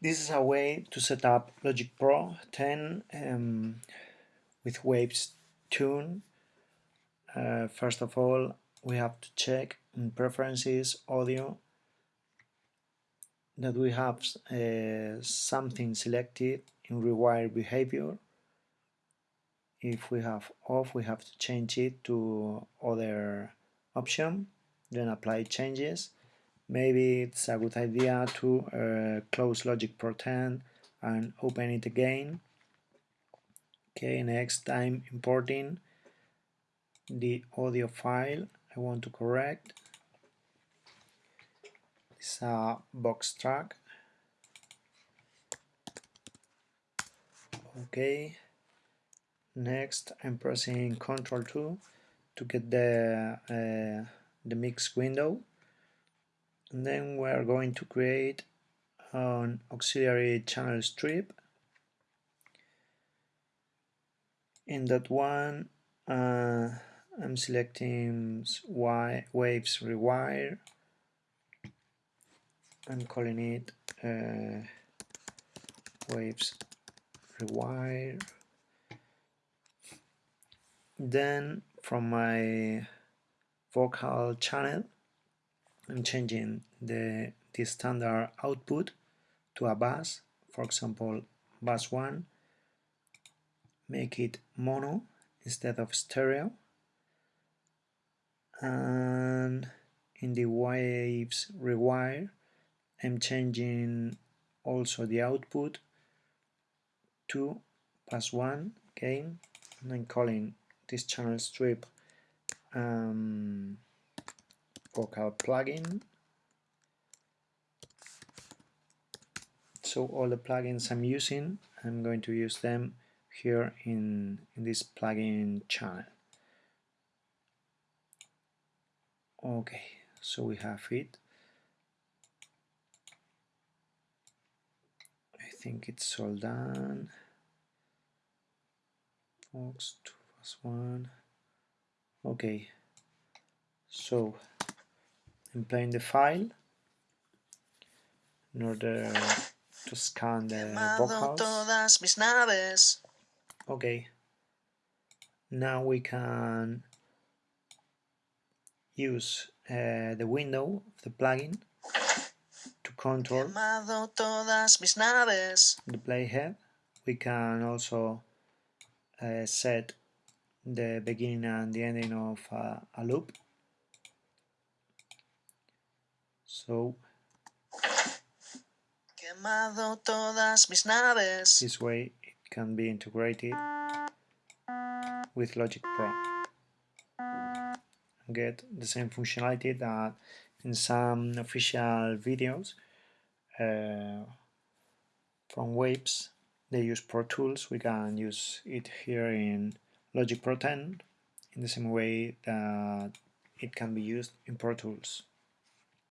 This is a way to set up Logic Pro 10 um, with Waves Tune. Uh, first of all, we have to check in Preferences Audio that we have uh, something selected in Rewire Behavior. If we have off, we have to change it to other option, then apply changes maybe it's a good idea to uh, close Logic Pro 10 and open it again. Okay, next time importing the audio file I want to correct. It's a vox track. Okay, next I'm pressing Ctrl 2 to get the, uh, the mix window and then we are going to create an auxiliary channel strip. In that one uh, I'm selecting waves rewire I'm calling it uh, waves rewire. Then from my vocal channel I'm changing the, the standard output to a bus, for example bus 1, make it mono instead of stereo, and in the waves rewire I'm changing also the output to bus 1 again, and I'm calling this channel strip um, vocal plugin. So all the plugins I'm using I'm going to use them here in, in this plugin channel. Okay so we have it. I think it's all done. Fox 2 plus 1 okay so I'm playing the file in order to scan the vocals. Okay. Now we can use uh, the window of the plugin to control the playhead. We can also uh, set the beginning and the ending of uh, a loop. So this way it can be integrated with Logic Pro. Get the same functionality that in some official videos uh, from Waves they use Pro Tools. We can use it here in Logic Pro 10 in the same way that it can be used in Pro Tools